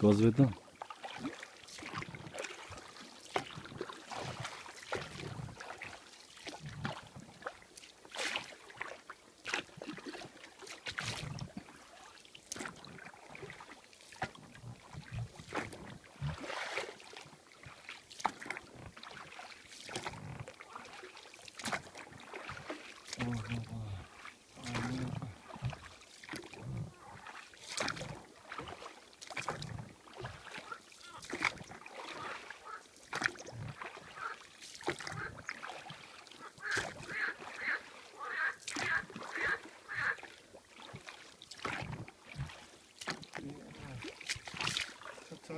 Глаз видно?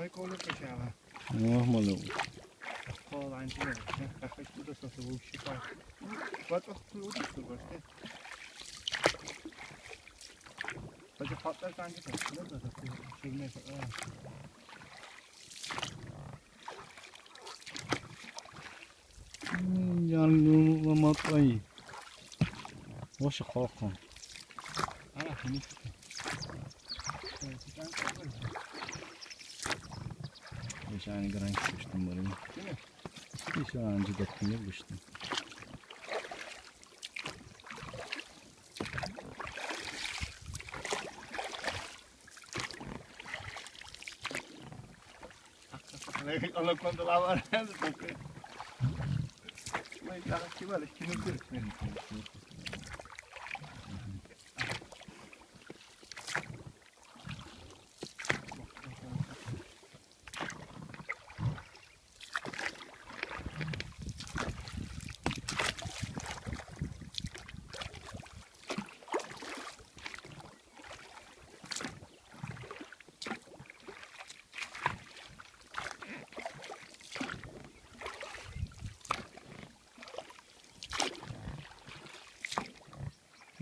Lan. Czekaj, koło posiała. Oh malu. Koło lańczy, nie? Jak chodź tu do sosu, bo się tak. Wat wat goed is er wordt, hè? Wat je pat daar kan je toch? Dat dat dat is niet meer. Yangın matlayı. Boşa kalkan. Ana, şimdi. Evet, sen kalk. Beş aynı gran kuştum burayı. Değil mi? Beş önce dakika kuştum. Alla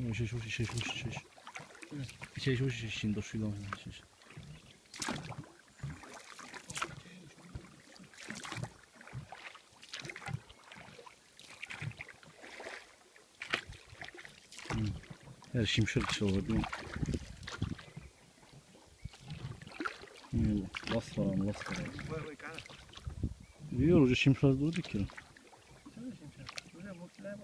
cuando la van a porque. Mas ela que vale, que não tem. Şiş şiş şiş şiş şiş. Şiş şiş şiş şiş do şiş şiş. Her şimşir çalıyor değil mi? Hmm, Las las falan. Vai, vai, cara. Biliyor hoca şimşir durdu ki. Sen de şimdi. Böyle mutlular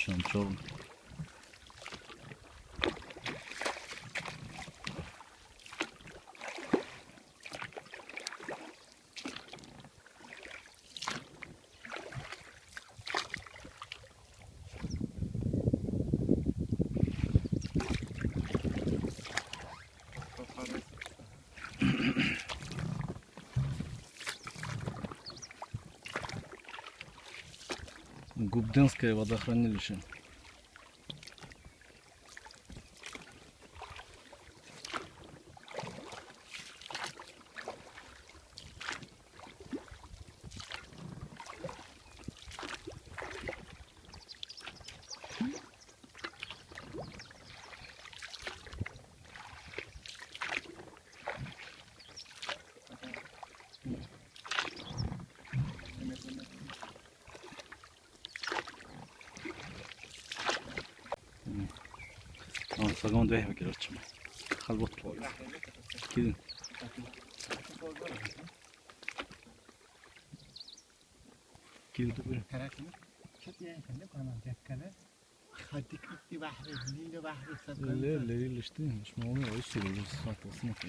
Maşallah çok. Губденское водохранилище. Aa, Sagan da ehme gelir açma. Halbot var. Gidin. Gidin de böyle. Karakter. Çok iyi efendim. Bana dekkale. Hadik itti bahri, lili bahri sakın. لا لا لا işte مش معقول ايش اللي صوت وصمت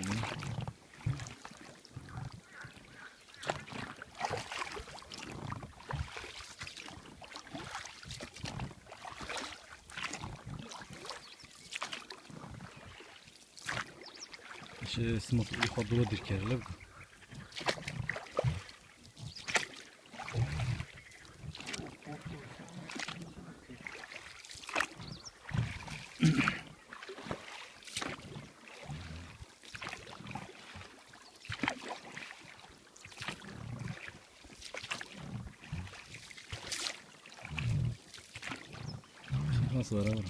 смысл их отдуло дыркерлеп. Nasıl var abi?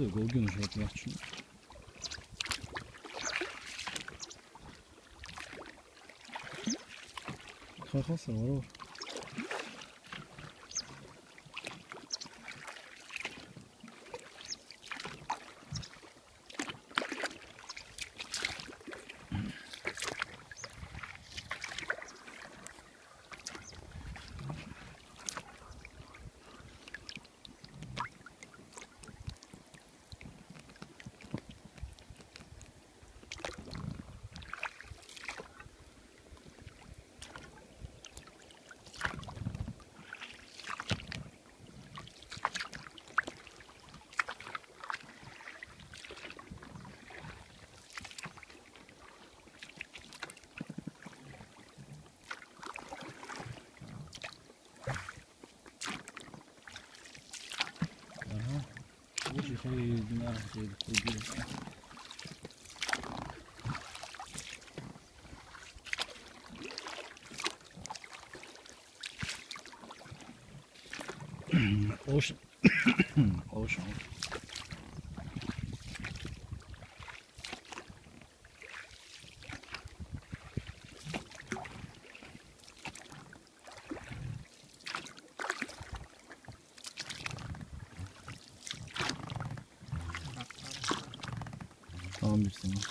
de Gorgon, je vais pouvoir tuer. Şey şey koyuyor. Ocean. Ocean. Tamam bir sana.